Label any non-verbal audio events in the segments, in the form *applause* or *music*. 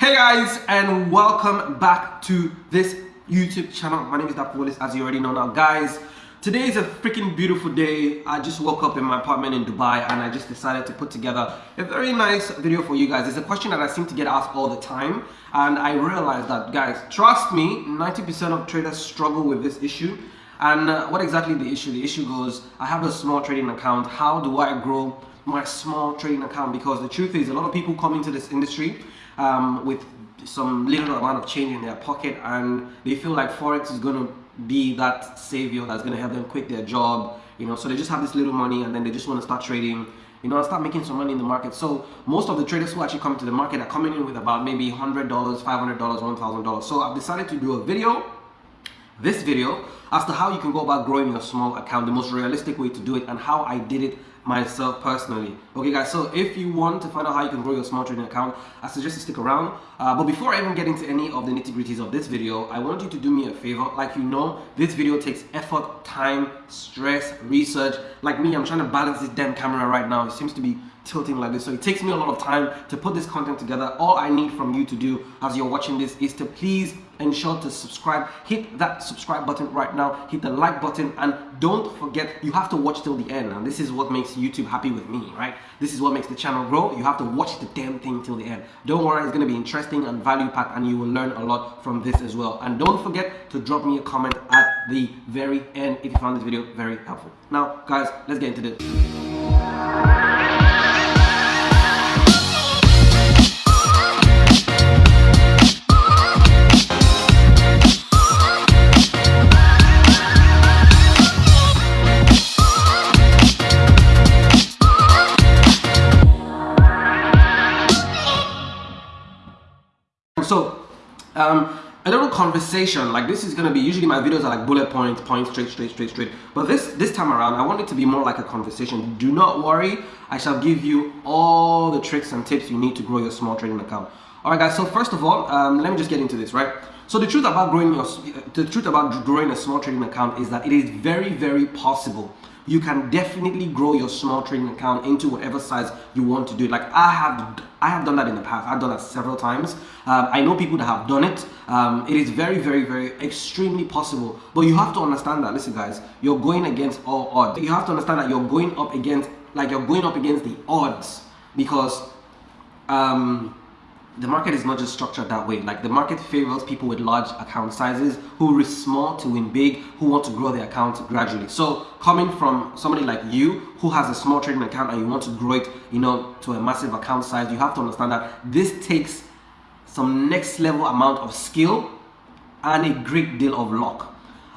Hey guys, and welcome back to this YouTube channel. My name is Dapo Willis, as you already know now. Guys, today is a freaking beautiful day. I just woke up in my apartment in Dubai and I just decided to put together a very nice video for you guys. It's a question that I seem to get asked all the time. And I realized that, guys, trust me, 90% of traders struggle with this issue. And uh, what exactly the issue? The issue goes, I have a small trading account. How do I grow my small trading account? Because the truth is, a lot of people come into this industry um, with some little amount of change in their pocket and they feel like forex is going to be that savior that's going to help them quit their job you know? So they just have this little money and then they just want to start trading you know start making some money in the market. So most of the traders who actually come to the market are coming in with about maybe $100 $500 $1000 so I've decided to do a video this video as to how you can go about growing your small account the most realistic way to do it and how I did it myself personally. Okay guys so if you want to find out how you can grow your small trading account i suggest you stick around. Uh, but before i even get into any of the nitty-gritties of this video i want you to do me a favor. Like you know this video takes effort time stress research. Like me i'm trying to balance this damn camera right now. It seems to be tilting like this. So it takes me a lot of time to put this content together. All i need from you to do as you're watching this is to please ensure to subscribe. Hit that subscribe button right now. Hit the like button. And don't forget you have to watch till the end. And this is what makes youtube happy with me right? This is what makes the channel grow. You have to watch the damn thing till the end. Don't worry it's going to be interesting and value packed and you will learn a lot from this as well. And don't forget to drop me a comment at the very end if you found this video very helpful. Now guys let's get into this conversation like this is to be usually my videos are like bullet points points straight straight straight straight. But this this time around i want it to be more like a conversation. Do not worry i shall give you all the tricks and tips you need to grow your small trading account. All right guys so first of all um, let me just get into this right? So the truth about growing your the truth about growing a small trading account is that it is very very possible you can definitely grow your small trading account into whatever size you want to do like i have i have done that in the past. I've done that several times. Um, i know people that have done it. Um, it is very very very extremely possible. But you have to understand that listen guys you're going against all odds. You have to understand that you're going up against like you're going up against the odds because um, the market is not just structured that way. Like the market favors people with large account sizes who risk small to win big, who want to grow their account gradually. So coming from somebody like you who has a small trading account and you want to grow it, you know, to a massive account size, you have to understand that this takes some next level amount of skill and a great deal of luck.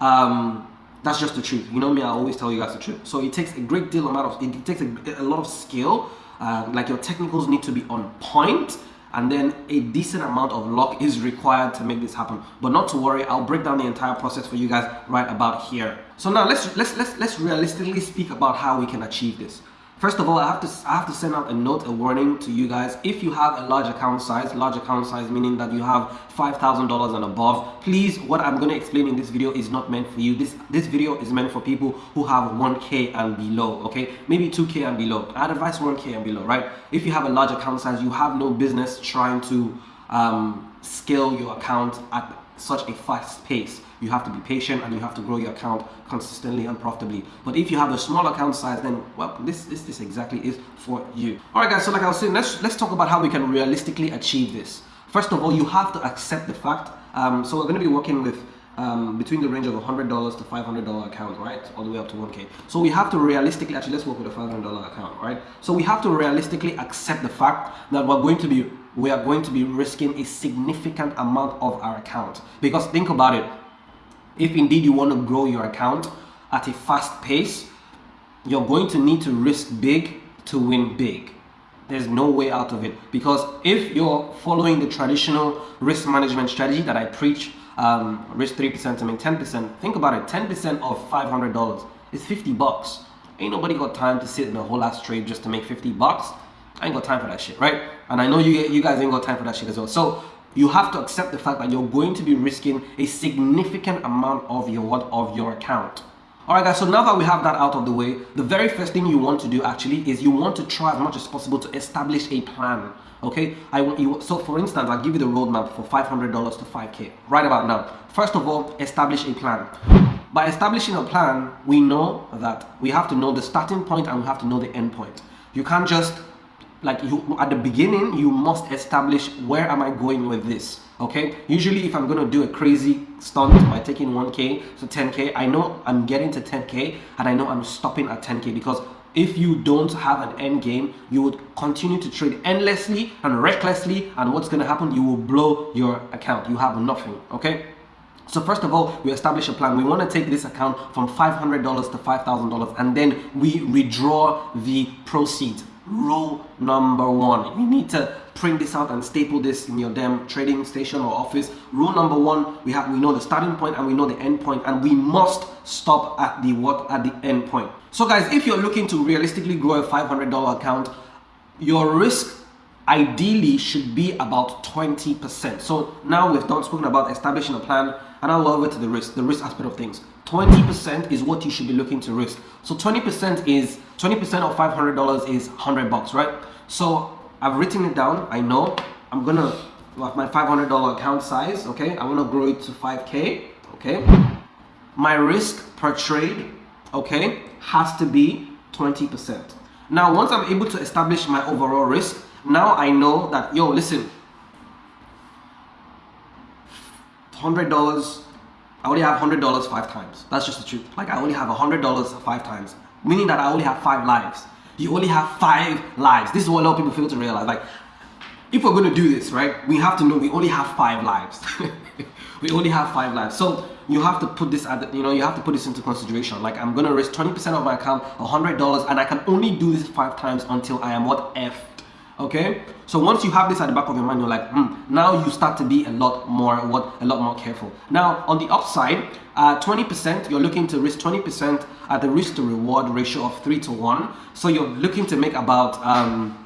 Um, that's just the truth. You know me, I always tell you guys the truth. So it takes a great deal amount of, it takes a, a lot of skill. Uh, like your technicals need to be on point and then a decent amount of luck is required to make this happen. But not to worry i'll break down the entire process for you guys right about here. So now let's let's let's, let's realistically speak about how we can achieve this First of all, I have to I have to send out a note, a warning to you guys. If you have a large account size, large account size meaning that you have five thousand dollars and above, please. What I'm going to explain in this video is not meant for you. This this video is meant for people who have 1k and below. Okay, maybe 2k and below. I'd advise 1k and below, right? If you have a large account size, you have no business trying to um, scale your account at such a fast pace you have to be patient and you have to grow your account consistently and profitably but if you have a small account size then well this this, this exactly is for you all right guys so like i was saying let's let's talk about how we can realistically achieve this first of all you have to accept the fact um, so we're going to be working with um, between the range of $100 to $500 account, right? All the way up to 1K. So we have to realistically, actually let's work with a $500 account, right? So we have to realistically accept the fact that we're going to be, we are going to be risking a significant amount of our account. Because think about it, if indeed you want to grow your account at a fast pace, you're going to need to risk big to win big. There's no way out of it because if you're following the traditional risk management strategy that I preach, um, risk 3% to make 10%, think about it, 10% of $500 is 50 bucks. Ain't nobody got time to sit in a whole ass trade just to make 50 bucks. I ain't got time for that shit, right? And I know you you guys ain't got time for that shit as well. So you have to accept the fact that you're going to be risking a significant amount of your what of your account Alright guys, so now that we have that out of the way, the very first thing you want to do actually is you want to try as much as possible to establish a plan. Okay, I you. So for instance, I'll give you the roadmap for $500 to 5K right about now. First of all, establish a plan. By establishing a plan, we know that we have to know the starting point and we have to know the end point. You can't just like you at the beginning you must establish where am i going with this? Okay? Usually if i'm to do a crazy stunt by taking 1k to 10k i know i'm getting to 10k and i know i'm stopping at 10k because if you don't have an end game you would continue to trade endlessly and recklessly and what's going to happen you will blow your account. You have nothing okay? So first of all, we establish a plan. We want to take this account from $500 to $5,000 and then we redraw the proceeds rule number one. You need to print this out and staple this in your damn trading station or office rule number one we have we know the starting point and we know the end point and we must stop at the what at the end point. So guys if you're looking to realistically grow a $500 account your risk ideally should be about 20% so now we've done spoken about establishing a plan and I'll over to the risk the risk aspect of things 20% is what you should be looking to risk. So 20% is 20% of $500 is 100 bucks, right? So I've written it down. I know I'm gonna like my $500 account size. Okay, I want to grow it to 5k. Okay, my risk per trade, okay, has to be 20%. Now, once I'm able to establish my overall risk, now I know that yo, listen, $100 I only have hundred dollars five times. That's just the truth. Like I only have hundred dollars five times, meaning that I only have five lives. You only have five lives. This is what a lot of people fail to realize. Like, if we're going to do this, right, we have to know we only have five lives. *laughs* we only have five lives. So you have to put this at, the, you know, you have to put this into consideration. Like I'm going to risk 20% of my account, $100, and I can only do this five times until I am what F okay? So once you have this at the back of your mind you're like hmm, now you start to be a lot more what a lot more careful. Now on the upside 20% uh, you're looking to risk 20% at the risk to reward ratio of 3 to 1 so you're looking to make about um,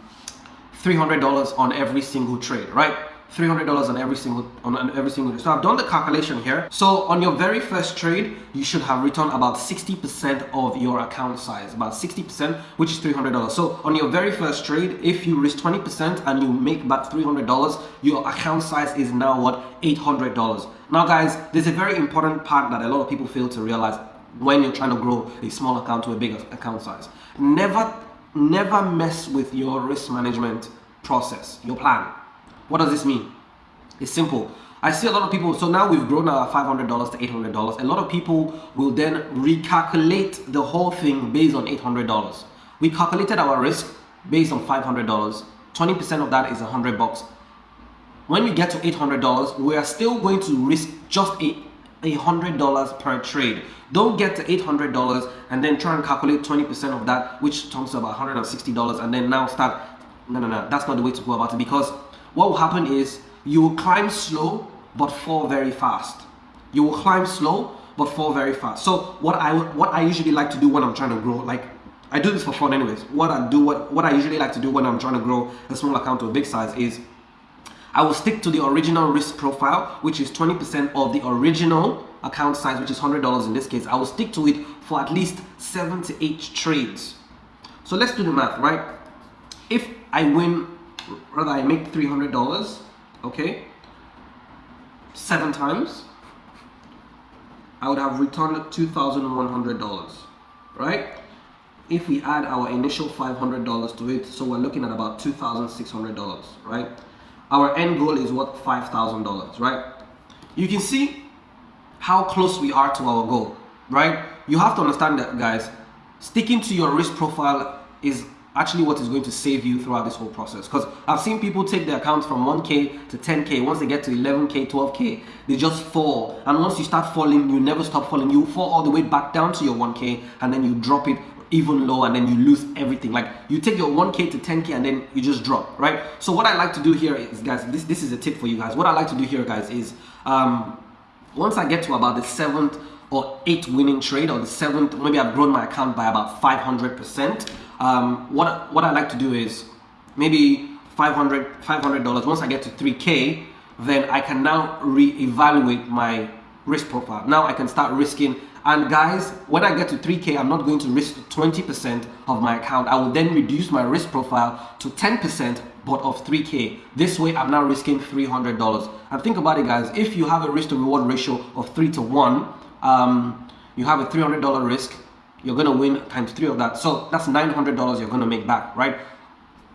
$300 on every single trade right $300 on every single on every single so I've done the calculation here. So on your very first trade you should have returned about 60% of your account size about 60% which is $300 so on your very first trade if you risk 20% and you make about $300 your account size is now what? $800 now guys there's a very important part that a lot of people fail to realize when you're trying to grow a small account to a big account size. Never never mess with your risk management process your plan what does this mean? It's simple. I see a lot of people, so now we've grown our $500 to $800. A lot of people will then recalculate the whole thing based on $800. We calculated our risk based on $500. 20% of that is 100 bucks. When we get to $800, we are still going to risk just a $100 per trade. Don't get to $800 and then try and calculate 20% of that, which comes to about $160 and then now start, no, no, no, that's not the way to go about it because what will happen is you will climb slow but fall very fast. You will climb slow but fall very fast. So what I what I usually like to do when I'm trying to grow, like I do this for fun anyways. What I do, what, what I usually like to do when I'm trying to grow a small account to a big size is I will stick to the original risk profile, which is 20% of the original account size, which is $100 in this case. I will stick to it for at least seven to eight trades. So let's do the math, right? If I win rather I make? $300 okay. Seven times? I would have returned $2,100 right? If we add our initial $500 to it so we're looking at about $2,600 right? Our end goal is what $5,000 right? You can see how close we are to our goal right? You have to understand that guys sticking to your risk profile is actually what is going to save you throughout this whole process. Because I've seen people take their accounts from 1k to 10k once they get to 11k 12k they just fall. And once you start falling you never stop falling. You fall all the way back down to your 1k and then you drop it even low and then you lose everything. Like you take your 1k to 10k and then you just drop right? So what I like to do here is guys this this is a tip for you guys. What I like to do here guys is um once I get to about the seventh or eighth winning trade or the seventh maybe I've grown my account by about 500 percent um, what what I like to do is maybe 500 $500 once I get to 3k then I can now re-evaluate my risk profile now I can start risking And guys, when I get to 3K, I'm not going to risk 20% of my account. I will then reduce my risk profile to 10% but of 3K. This way, I'm now risking $300. And think about it, guys. If you have a risk to reward ratio of 3 to 1, um, you have a $300 risk, you're going to win times 3 of that. So that's $900 you're going to make back, right?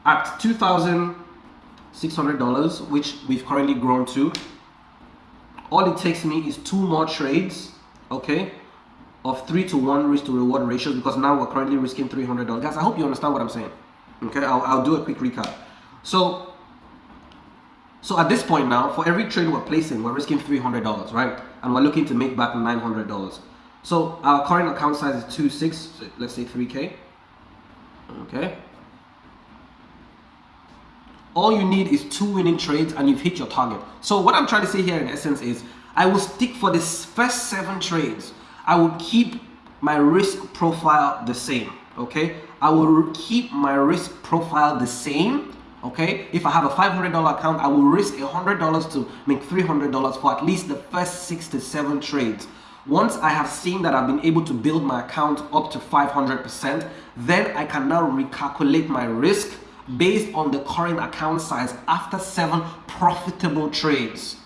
At $2,600, which we've currently grown to, all it takes me is two more trades, okay? of 3 to 1 risk to reward ratios because now we're currently risking $300. Guys, I hope you understand what I'm saying. Okay, I'll, I'll do a quick recap. So, so at this point now, for every trade we're placing, we're risking $300, right? And we're looking to make back $900. So our current account size is 2.6, let's say 3K. Okay. All you need is two winning trades and you've hit your target. So what I'm trying to say here in essence is, I will stick for this first seven trades I will keep my risk profile the same, okay? I will keep my risk profile the same, okay? If I have a $500 account, I will risk $100 to make $300 for at least the first six to seven trades. Once I have seen that I've been able to build my account up to 500%, then I can now recalculate my risk based on the current account size after seven profitable trades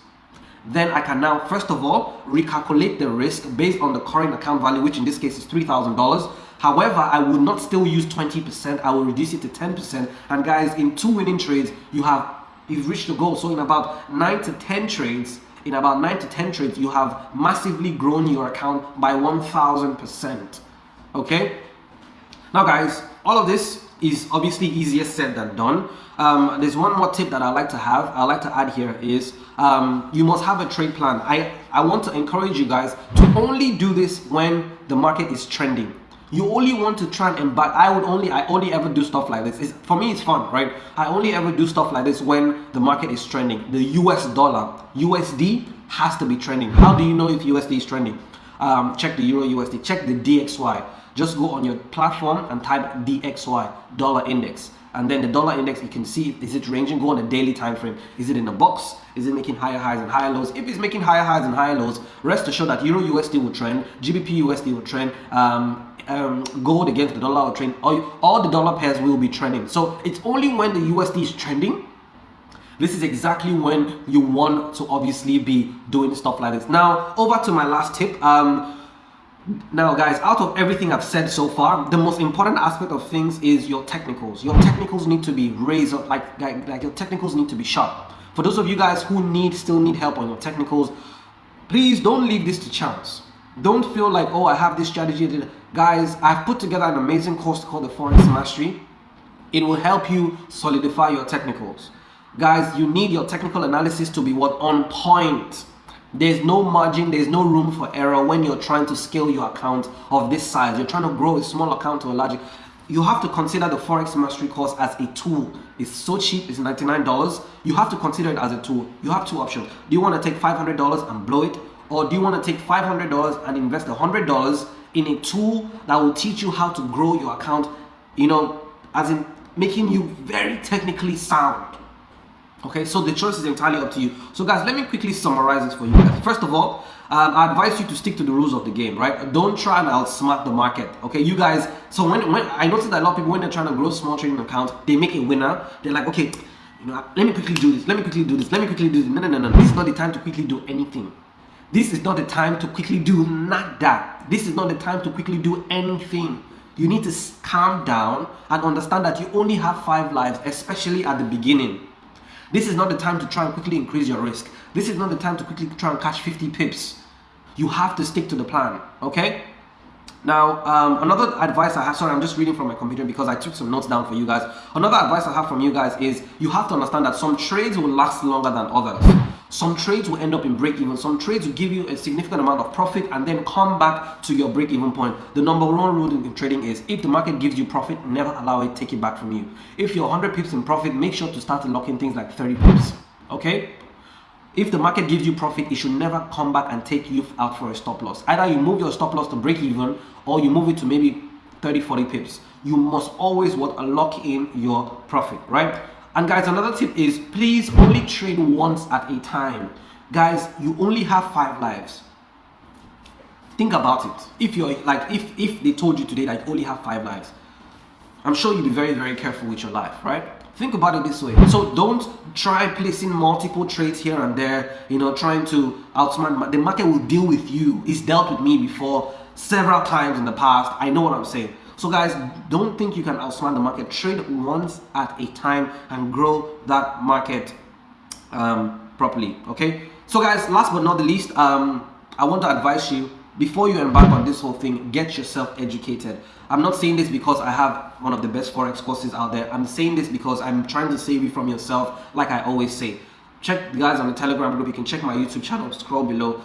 then I can now, first of all, recalculate the risk based on the current account value, which in this case is $3,000. However, I will not still use 20%, I will reduce it to 10%. And guys, in two winning trades, you have, you've reached the goal. So in about nine to 10 trades, in about nine to 10 trades, you have massively grown your account by 1000%. Okay? Now guys, all of this is obviously easier said than done. Um, there's one more tip that I like to have, I like to add here is um, you must have a trade plan. I, I want to encourage you guys to only do this when the market is trending. You only want to try and embark. I would only, I only ever do stuff like this. It's, for me, it's fun, right? I only ever do stuff like this when the market is trending. The US dollar, USD has to be trending. How do you know if USD is trending? Um, check the Euro USD, check the DXY. Just go on your platform and type DXY, dollar index and then the dollar index you can see is it ranging go on a daily time frame is it in a box is it making higher highs and higher lows if it's making higher highs and higher lows rest assured that euro usd will trend gbp usd will trend um, um, gold against the dollar will trend all, all the dollar pairs will be trending so it's only when the usd is trending this is exactly when you want to obviously be doing stuff like this now over to my last tip um, now guys, out of everything I've said so far, the most important aspect of things is your technicals. Your technicals need to be raised up, like, like, like your technicals need to be sharp. For those of you guys who need still need help on your technicals, please don't leave this to chance. Don't feel like, oh, I have this strategy. Guys, I've put together an amazing course called the Forex Mastery. It will help you solidify your technicals. Guys, you need your technical analysis to be what on point there's no margin, there's no room for error when you're trying to scale your account of this size. You're trying to grow a small account to a large. You have to consider the Forex Mastery course as a tool. It's so cheap, it's $99. You have to consider it as a tool. You have two options. Do you want to take $500 and blow it? Or do you want to take $500 and invest $100 in a tool that will teach you how to grow your account, you know, as in making you very technically sound? Okay so the choice is entirely up to you. So guys let me quickly summarize this for you guys. First of all um, I advise you to stick to the rules of the game right? Don't try and outsmart the market okay? You guys so when, when I noticed that a lot of people when they're trying to grow small trading account they make a winner. They're like okay you know let me quickly do this. Let me quickly do this. Let me quickly do this. No no no no this is not the time to quickly do anything this is not the time to quickly do not that this is not the time to quickly do anything you need to calm down and understand that you only have five lives especially at the beginning this is not the time to try and quickly increase your risk. This is not the time to quickly try and catch 50 pips. You have to stick to the plan, okay? Now, um, another advice I have, sorry, I'm just reading from my computer because I took some notes down for you guys. Another advice I have from you guys is you have to understand that some trades will last longer than others. Some trades will end up in break even. Some trades will give you a significant amount of profit and then come back to your break even point. The number one rule in trading is if the market gives you profit, never allow it take it back from you. If you're 100 pips in profit, make sure to start locking things like 30 pips. Okay? If the market gives you profit, it should never come back and take you out for a stop loss. Either you move your stop loss to break even or you move it to maybe 30, 40 pips. You must always what lock in your profit, right? And guys, another tip is please only trade once at a time. Guys, you only have five lives. think about it. If you're like if if they told you today that you only have five lives i'm sure you'd be very very careful with your life right? Think about it this way. So don't try placing multiple trades here and there you know trying to outsmart the market will deal with you. It's dealt with me before several times in the past. I know what i'm saying so guys don't think you can outsmart the market trade once at a time and grow that market um, properly okay so guys last but not the least um, i want to advise you before you embark on this whole thing, get yourself educated. I'm not saying this because I have one of the best Forex courses out there. I'm saying this because I'm trying to save you from yourself, like I always say. Check the guys on the Telegram group. You can check my YouTube channel, scroll below.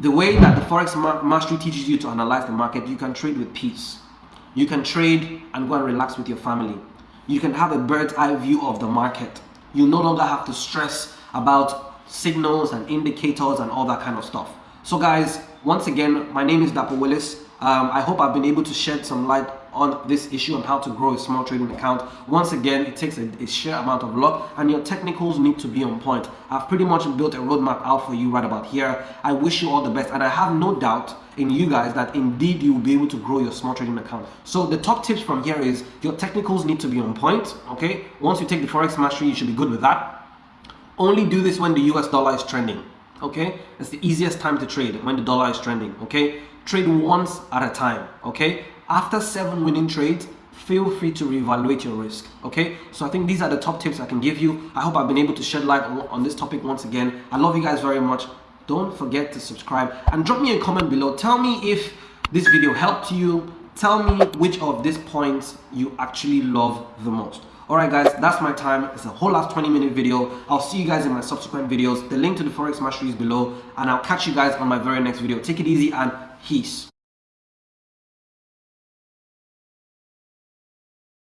The way that the Forex Mastery teaches you to analyze the market, you can trade with peace. You can trade and go and relax with your family. You can have a bird's eye view of the market. You no longer have to stress about signals and indicators and all that kind of stuff. So guys, once again, my name is Dapo Willis. Um, I hope I've been able to shed some light on this issue on how to grow a small trading account. Once again, it takes a, a sheer amount of luck and your technicals need to be on point. I've pretty much built a roadmap out for you right about here. I wish you all the best and I have no doubt in you guys that indeed you will be able to grow your small trading account. So the top tips from here is your technicals need to be on point, okay? Once you take the Forex Mastery, you should be good with that. Only do this when the US dollar is trending okay it's the easiest time to trade when the dollar is trending okay trade once at a time okay? After seven winning trades feel free to reevaluate your risk okay? So i think these are the top tips i can give you. I hope i've been able to shed light on, on this topic once again. I love you guys very much. Don't forget to subscribe and drop me a comment below. Tell me if this video helped you. Tell me which of these points you actually love the most. Alright guys, that's my time. It's a whole last 20 minute video. I'll see you guys in my subsequent videos. The link to the Forex Mastery is below. And I'll catch you guys on my very next video. Take it easy and peace.